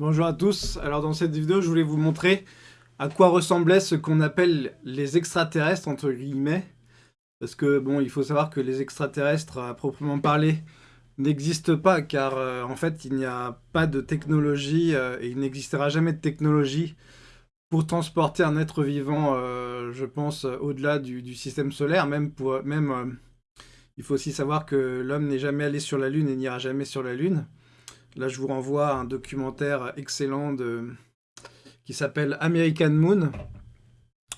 Bonjour à tous, alors dans cette vidéo je voulais vous montrer à quoi ressemblait ce qu'on appelle les extraterrestres entre guillemets. Parce que bon il faut savoir que les extraterrestres à proprement parler n'existent pas car euh, en fait il n'y a pas de technologie euh, et il n'existera jamais de technologie pour transporter un être vivant euh, je pense au-delà du, système solaire. Même pour même il faut aussi savoir que l'homme n'est jamais allé sur la lune et n'ira jamais sur la lune Là, je vous renvoie à un documentaire excellent qui s'appelle American Moon.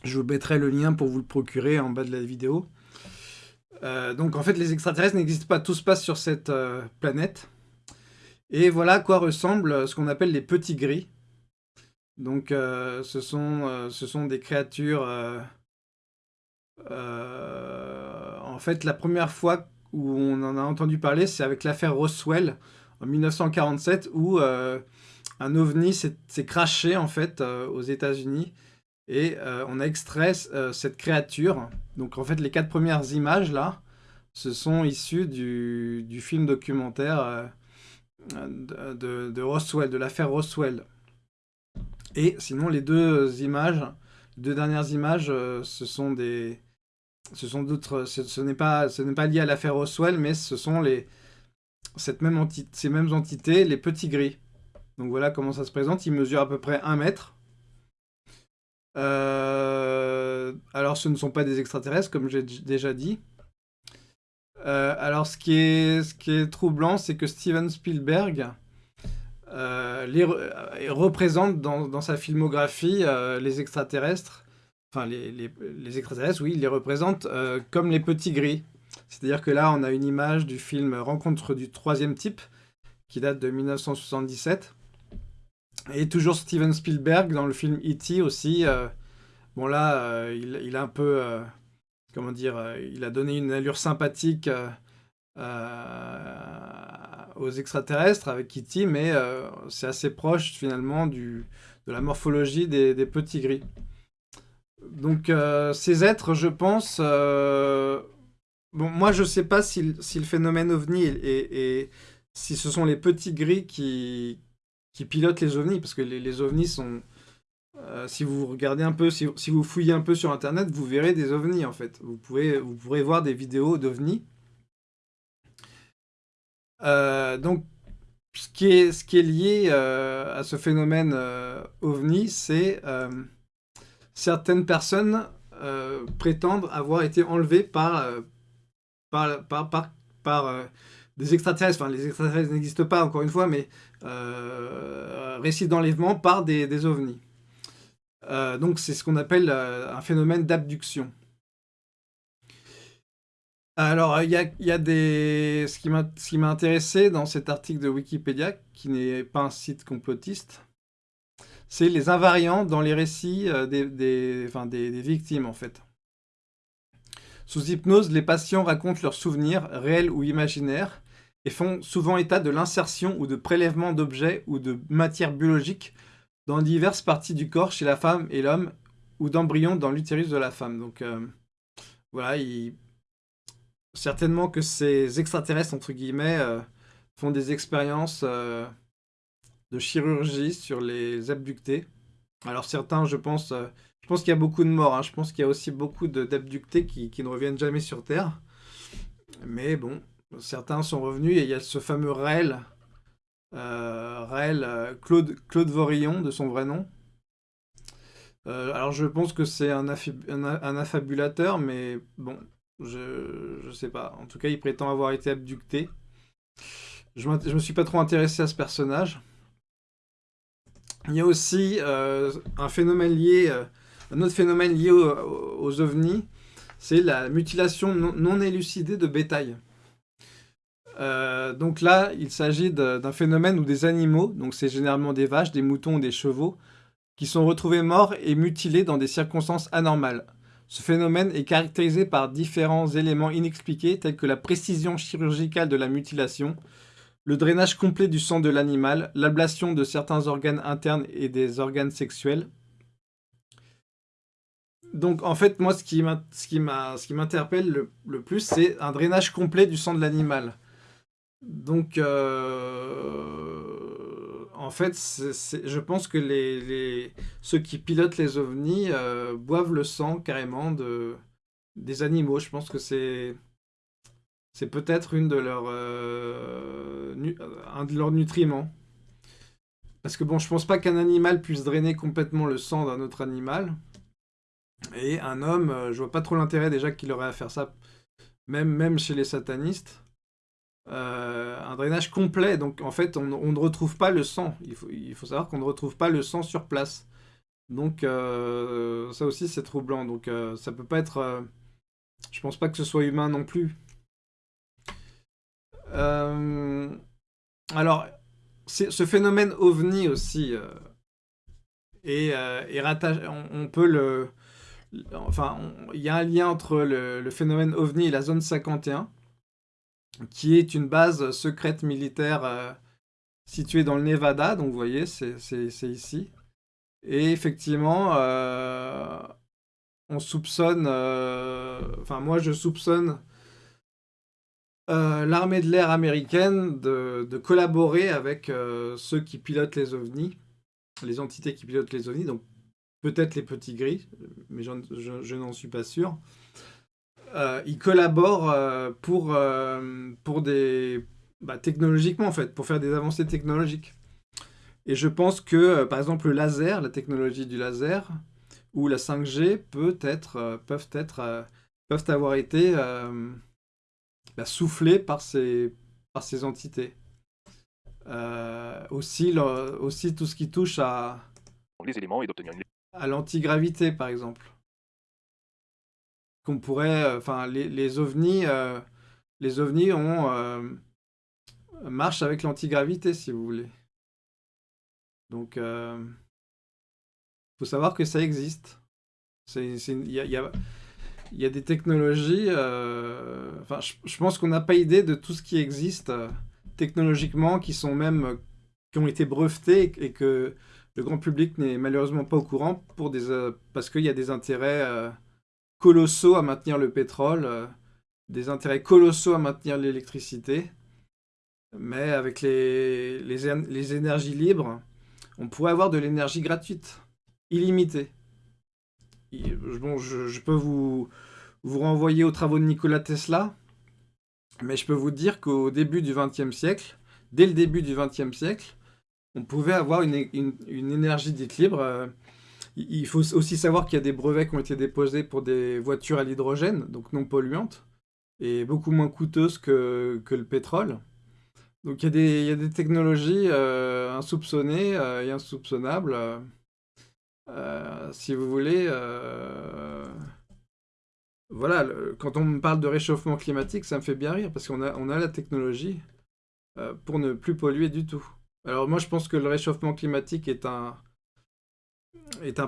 Je vous mettrai le lien pour vous le procurer en bas de la vidéo. Euh, donc en fait, les extraterrestres n'existent pas, tout se passe sur cette euh, planète. Et voilà à quoi ressemble ce qu'on appelle les petits gris. Donc euh, ce, sont, ce sont des créatures... en fait, la première fois où on en a entendu parler, c'est avec l'affaire Roswell, en 1947 où euh, un ovni s'est craché en fait euh, aux États-Unis et euh, on a extrait cette créature. Donc en fait les quatre premières images là, ce sont issues du, film documentaire de, Roswell, de l'affaire Roswell. Et sinon les deux images, les deux dernières images, ce sont des, ce sont d'autres, ce n'est pas, ce n'est pas lié à l'affaire Roswell, mais ce sont les, ces mêmes entités, les petits gris. Donc voilà comment ça se présente. Ils mesurent à peu près 1 mètre. Euh, alors ce ne sont pas des extraterrestres, comme j'ai déjà dit. Euh, alors ce qui est, troublant, c'est que Steven Spielberg euh, représente dans, sa filmographie les extraterrestres. Enfin, les, extraterrestres, oui, il les représente comme les petits gris. C'est-à-dire que là, on a une image du film Rencontre du troisième type, qui date de 1977. Et toujours Steven Spielberg dans le film E.T. aussi. Euh, bon là, euh, il, a un peu... Euh, comment dire Il a donné une allure sympathique aux extraterrestres avec E.T. Mais c'est assez proche finalement de la morphologie des petits gris. Donc ces êtres, je pense Moi, je sais pas si, le phénomène ovni et, si ce sont les petits gris qui, pilotent les ovnis, parce que les, ovnis sont... Euh, si vous regardez un peu, si, vous fouillez un peu sur Internet, vous verrez des ovnis, en fait. Vous, pouvez, vous pourrez voir des vidéos d'ovnis. Euh, donc, ce qui est, ce qui est lié euh, à ce phénomène ovni, c'est certaines personnes prétendent avoir été enlevées par par, par, euh, des extraterrestres, enfin les extraterrestres n'existent pas encore une fois, mais euh, récits d'enlèvement par des, des ovnis. Euh, donc c'est ce qu'on appelle un phénomène d'abduction. Alors, il y a, y a, des... Ce qui m'a intéressé dans cet article de Wikipédia, qui n'est pas un site complotiste, c'est les invariants dans les récits des victimes, en fait. Sous hypnose, les patients racontent leurs souvenirs, réels ou imaginaires, et font souvent état de l'insertion ou de prélèvement d'objets ou de matières biologiques dans diverses parties du corps chez la femme et l'homme, ou d'embryons dans l'utérus de la femme. Donc euh, voilà, certainement que ces extraterrestres, entre guillemets, euh, font des expériences euh, de chirurgie sur les abductés. Alors certains, je pense, je pense qu'il y a beaucoup de morts. Hein. Je pense qu'il y a aussi beaucoup d'abductés qui, ne reviennent jamais sur Terre. Mais bon, certains sont revenus et il y a ce fameux Raël, euh, euh Claude, Vorillon, de son vrai nom. Euh, alors je pense que c'est un, un, affabulateur, mais bon, je, ne sais pas. En tout cas, il prétend avoir été abducté. Je ne me suis pas trop intéressé à ce personnage. Il y a aussi euh, un phénomène lié un autre phénomène lié aux, ovnis, c'est la mutilation non, élucidée de bétail. Euh, donc là, il s'agit d'un phénomène où des animaux, donc c'est généralement des vaches, des moutons ou des chevaux, qui sont retrouvés morts et mutilés dans des circonstances anormales. Ce phénomène est caractérisé par différents éléments inexpliqués tels que la précision chirurgicale de la mutilation, le drainage complet du sang de l'animal, l'ablation de certains organes internes et des organes sexuels, donc en fait, moi, ce qui m'interpelle le, plus, c'est un drainage complet du sang de l'animal. Donc, euh, en fait, je pense que ceux qui pilotent les ovnis euh, boivent le sang carrément de, des animaux. Je pense que c'est c'est peut-être une de leurs euh, un de leurs nutriments. Parce que bon, je pense pas qu'un animal puisse drainer complètement le sang d'un autre animal. Et un homme, je vois pas trop l'intérêt déjà qu'il aurait à faire ça, même, même chez les satanistes. Euh, un drainage complet. Donc en fait, on, ne retrouve pas le sang. Il faut, il faut savoir qu'on ne retrouve pas le sang sur place. Donc euh, ça aussi c'est troublant. Donc euh, ça peut pas être... je pense pas que ce soit humain non plus. Alors, ce phénomène ovni aussi est, on, peut le... Enfin, il y a un lien entre le, le phénomène ovni et la zone 51 qui est une base secrète militaire euh, située dans le Nevada. Donc vous voyez, c'est ici. Et effectivement, euh, on soupçonne, euh, enfin moi je soupçonne l'armée de l'air américaine de, collaborer avec ceux qui pilotent les ovnis, les entités qui pilotent les ovnis, donc peut-être les petits gris, mais je n'en suis pas sûr. Euh, ils collaborent euh, pour, euh, pour des... Bah, technologiquement, en fait, pour faire des avancées technologiques. Et je pense que, par exemple, le laser, la technologie du laser, ou la 5G peut être, peuvent, être, peuvent avoir été bah, soufflées par ces, par ces entités. aussi, aussi tout ce qui touche à, les éléments et à l'antigravité, par exemple qu'on pourrait, euh, enfin, les, ovnis, euh, les ovnis ont euh, marchent avec l'antigravité, si vous voulez. Donc, il faut savoir que ça existe. Il y a, y a, des technologies. enfin, je, pense qu'on n'a pas idée de tout ce qui existe technologiquement, qui sont même qui ont été brevetés et que le grand public n'est malheureusement pas au courant pour des, parce qu'il y a des intérêts colossaux à maintenir le pétrole, euh, des intérêts colossaux à maintenir l'électricité. Mais avec les, les, énergies libres, on pourrait avoir de l'énergie gratuite, illimitée. Bon, je, peux vous, vous renvoyer aux travaux de Nikola Tesla, mais je peux vous dire qu'au début du XXe siècle, dès le début du XXe siècle, on pouvait avoir une, une énergie dite libre euh, il faut aussi savoir qu'il y a des brevets qui ont été déposés pour des voitures à l'hydrogène, donc non polluantes, et beaucoup moins coûteuses que, le pétrole. Donc il y a des, des technologies euh, insoupçonnées euh, et insoupçonnables. Si vous voulez, voilà, quand on me parle de réchauffement climatique, ça me fait bien rire, parce qu'on a, la technologie pour ne plus polluer du tout. Alors moi je pense que le réchauffement climatique est un,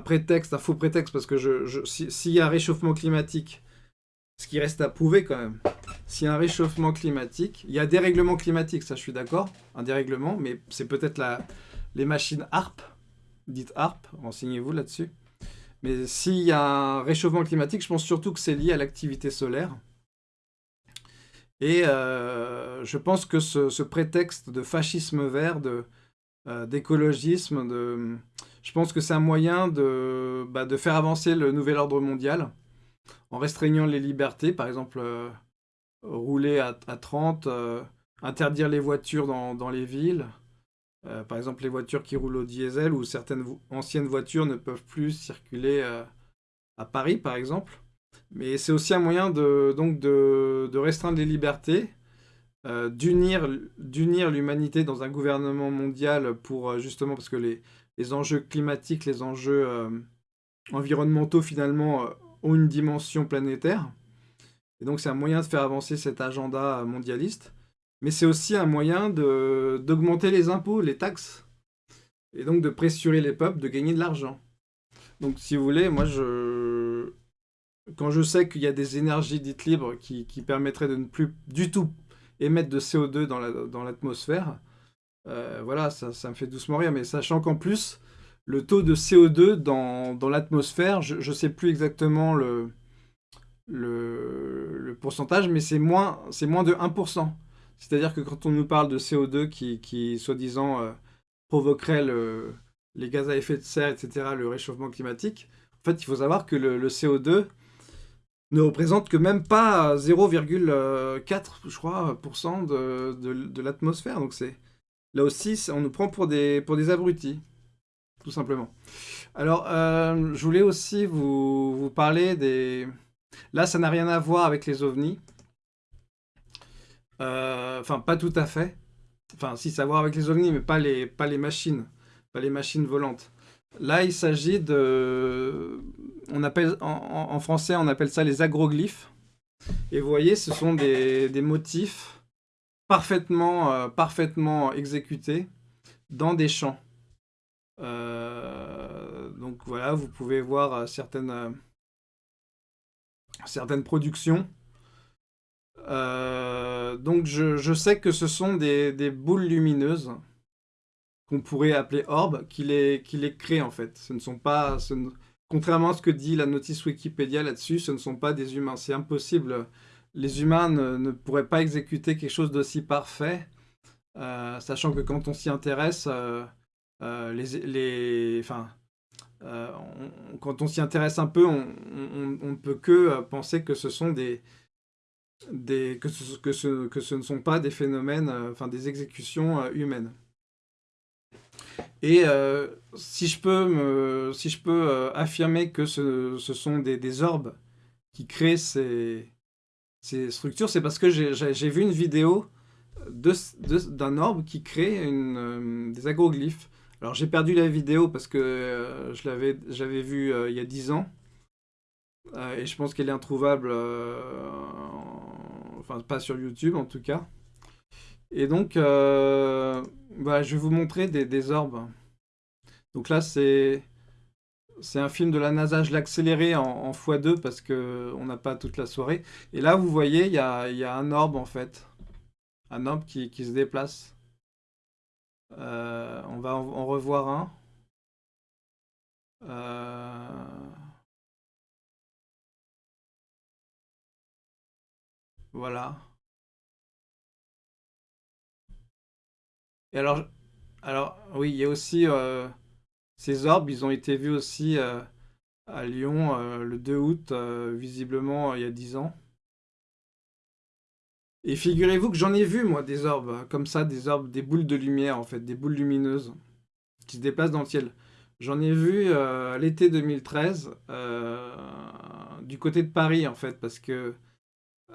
prétexte, un faux prétexte, parce que je, s'il y a un réchauffement climatique, ce qui reste à prouver quand même, s'il y a un réchauffement climatique, il y a des règlements climatiques, ça je suis d'accord, un dérèglement, mais c'est peut-être les machines HARP, dites HARP, renseignez-vous là-dessus. Mais s'il y a un réchauffement climatique, je pense surtout que c'est lié à l'activité solaire. Et euh, je pense que ce, prétexte de fascisme vert, euh, d'écologisme, je pense que c'est un moyen de, bah, de, faire avancer le nouvel ordre mondial en restreignant les libertés, par exemple euh, rouler à, 30, euh, interdire les voitures dans, les villes, euh, par exemple les voitures qui roulent au diesel ou certaines anciennes voitures ne peuvent plus circuler à Paris par exemple. Mais c'est aussi un moyen de, donc de, restreindre les libertés, d'unir l'humanité dans un gouvernement mondial pour justement, parce que les, les enjeux climatiques, les enjeux euh, environnementaux finalement euh, ont une dimension planétaire. Et donc c'est un moyen de faire avancer cet agenda mondialiste. Mais c'est aussi un moyen d'augmenter les impôts, les taxes. Et donc de pressurer les peuples, de gagner de l'argent. Donc si vous voulez, moi je... Quand je sais qu'il y a des énergies dites libres qui, permettraient de ne plus du tout émettre de CO2 dans l'atmosphère, euh, voilà, ça, me fait doucement rire, mais sachant qu'en plus, le taux de CO2 dans, l'atmosphère, je ne sais plus exactement le, le, pourcentage, mais c'est moins, moins de 1%. C'est-à-dire que quand on nous parle de CO2 qui, qui soi-disant, euh, provoquerait les gaz à effet de serre, etc., le réchauffement climatique. En fait, il faut savoir que le, CO2 ne représente que même pas 0,4, je crois, de, l'atmosphère. Donc c'est là aussi, on nous prend pour des, pour des abrutis, tout simplement. Alors, euh, je voulais aussi vous parler des... Là, ça n'a rien à voir avec les ovnis. Euh, enfin, pas tout à fait. Enfin, si, ça a à voir avec les ovnis, mais pas les, pas les machines. Pas les machines volantes. Là, il s'agit de... On appelle, en, français, on appelle ça les agroglyphes. Et vous voyez, ce sont des, motifs parfaitement, euh, parfaitement exécutés dans des champs. Euh, donc voilà, vous pouvez voir certaines, certaines productions euh, donc je, sais que ce sont des, boules lumineuses qu'on pourrait appeler orbes qui les, qui créent en fait. Ce ne sont pas, contrairement à ce que dit la notice Wikipédia là-dessus, ce ne sont pas des humains. C'est impossible. Les humains ne, pourraient pas exécuter quelque chose d'aussi parfait, euh, sachant que quand on s'y intéresse, euh, les, enfin, quand on s'y intéresse un peu, on ne peut que penser que ce sont des, que, ce, que, ce, que ce ne sont pas des phénomènes, euh, enfin des exécutions euh, humaines. Et euh, si je peux, me, si je peux affirmer que ce, ce sont des, des, orbes qui créent ces, ces structures, c'est parce que j'ai vu une vidéo d'un orbe qui crée une, des agroglyphes. Alors j'ai perdu la vidéo parce que je j'avais vu il y a 10 ans. et je pense qu'elle est introuvable enfin pas sur YouTube en tout cas. Et donc, euh, bah, je vais vous montrer des, orbes. Donc là, c'est un film de la NASA, je l'ai en, x2 parce qu'on n'a pas toute la soirée. Et là, vous voyez, il y a, un orbe en fait. Un orbe qui, se déplace. Euh, on va en, revoir un. Euh... Voilà. Et alors, oui, il y a aussi euh, ces orbes, ils ont été vus aussi euh, à Lyon euh, le 2 août, visiblement il y a 10 ans. Et figurez-vous que j'en ai vu, moi, des orbes, comme ça, des orbes, des boules de lumière, en fait, des boules lumineuses, qui se déplacent dans le ciel. J'en ai vu l'été 2013, du côté de Paris, en fait, parce que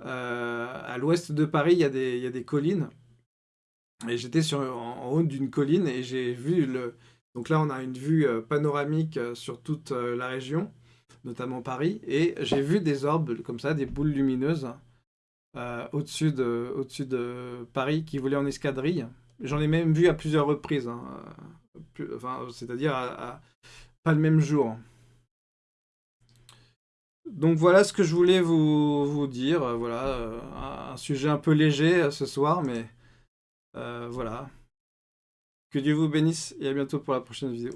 euh, à l'ouest de Paris, il y, a des, collines. Et j'étais en, haut d'une colline et j'ai vu le... Donc là, on a une vue euh, panoramique euh, sur toute la région, notamment Paris. Et j'ai vu des orbes comme ça, des boules lumineuses au-dessus de, Paris qui volaient en escadrille. J'en ai même vu à plusieurs reprises, hein, c'est-à-dire pas le même jour. Donc voilà ce que je voulais vous, dire. Euh, voilà, euh, un sujet un peu léger euh, ce soir, mais voilà. Que Dieu vous bénisse et à bientôt pour la prochaine vidéo.